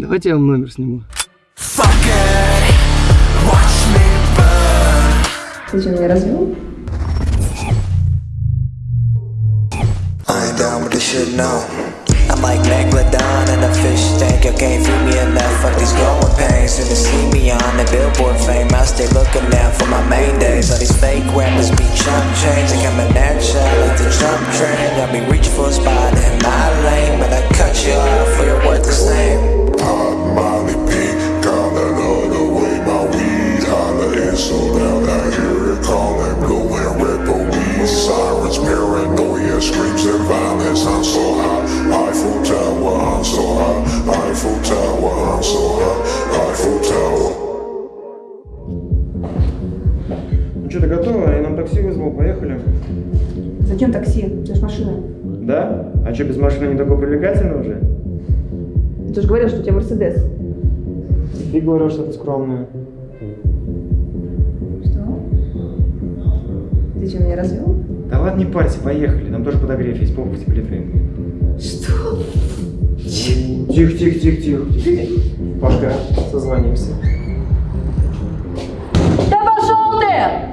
Давайте я вам номер сниму. Ты что, меня развел? I ain't down with this shit, no. I'm like Megalodon in a fish tank. You can't feed me enough. Fuck these growing pains. Soon to see me on the billboard fame. I stay looking paranoia, screams and violence. I'm so high, Eiffel Tower. I'm so high, Eiffel Tower. I'm so high, Eiffel Tower. Ну что, ты готова? Я нам такси вызвал, поехали. Зачем такси? Это же машина. Да? А что, без машины не такой привлекательный уже? Ты же говорил, что у тебя Мерседес. Ты говорил, что ты скромная. Что? Ты что, меня развел? Да ладно, не парься, поехали. Там тоже подогрев есть, попа потеплее твоим. Что? Тихо, тихо, тихо, тихо. Пока, созвонимся. Да пошел ты!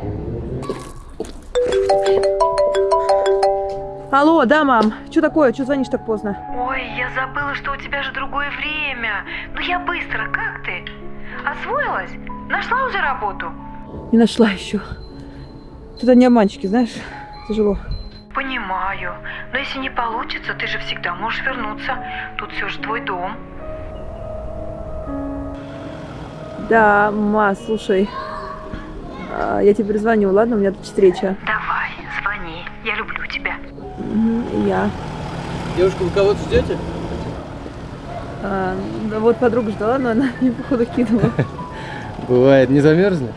Алло, да, мам. Что такое? Что звонишь так поздно? Ой, я забыла, что у тебя же другое время. Ну я быстро, как ты? Освоилась? Нашла уже работу? Не нашла еще. Тут одни обманщики, знаешь, тяжело. Понимаю. Но если не получится, ты же всегда можешь вернуться. Тут все же твой дом. Да, ма, слушай. а, Я тебе перезвоню, ладно? У меня тут встреча. Давай, звони. Я люблю тебя. Я. Девушка, вы кого-то ждете? А, да вот подруга ждала, но она мне походу кинула. Бывает, не замерзли?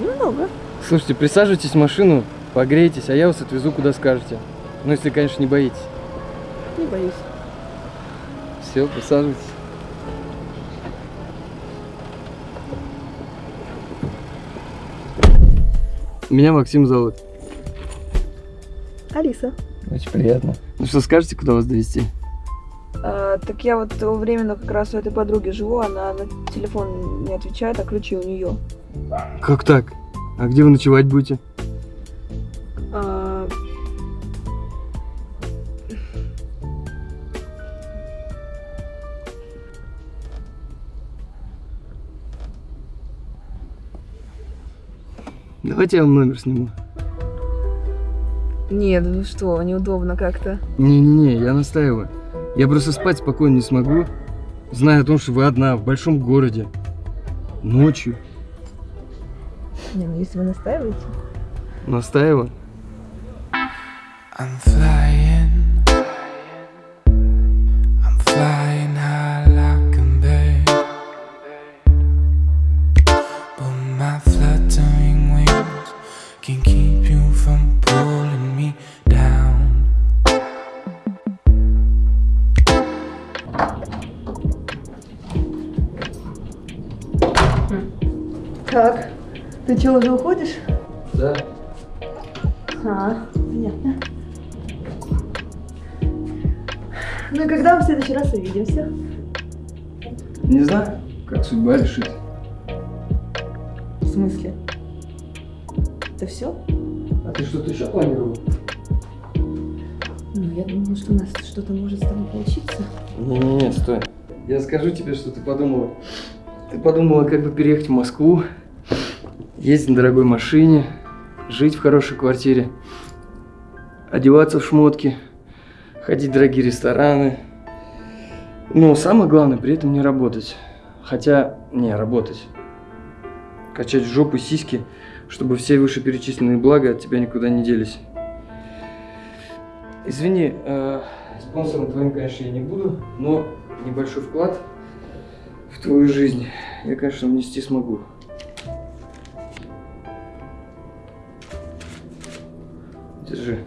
Немного. Слушайте, присаживайтесь в машину, погрейтесь, а я вас отвезу куда скажете. Ну, если, конечно, не боитесь. Не боюсь. Все, присаживайтесь. Меня Максим зовут. Алиса. Очень приятно. Ну что, скажете, куда вас довести? А, так я вот временно как раз у этой подруги живу, она на телефон не отвечает, а ключи у нее. Как так? А где вы ночевать будете? Давайте я вам номер сниму. Нет, ну что, неудобно как-то. Не-не-не, я настаиваю. Я просто спать спокойно не смогу, зная о том, что вы одна в большом городе. Ночью. Не, ну если вы настаиваете. Настаиваю. I'm flying. Так, ты что, уже уходишь? Да. А, понятно. Ну и когда мы в следующий раз увидимся? Не знаю, как судьба решит. В смысле? Это все? А ты что-то еще планировал? Ну, я думала, что у нас что-то может с тобой получиться. Не-не-не, стой. Я скажу тебе, что ты подумала. Ты подумала, как бы переехать в Москву, ездить на дорогой машине, жить в хорошей квартире, одеваться в шмотки, ходить в дорогие рестораны. Но самое главное, при этом не работать. Хотя, не, работать. Качать в жопу сиськи, чтобы все вышеперечисленные блага от тебя никуда не делись. Извини, э, спонсором твоим, конечно, я не буду, но небольшой вклад твою жизнь я, конечно, внести смогу. Держи.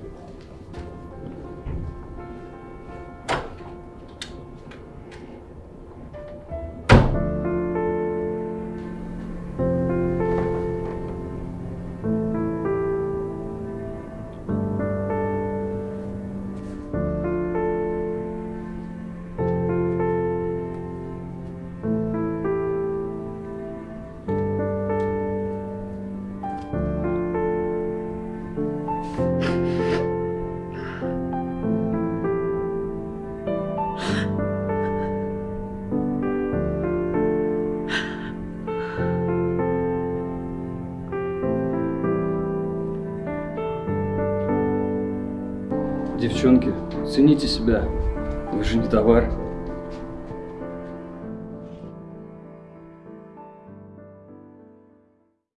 Девчонки, цените себя. Вы же не товар.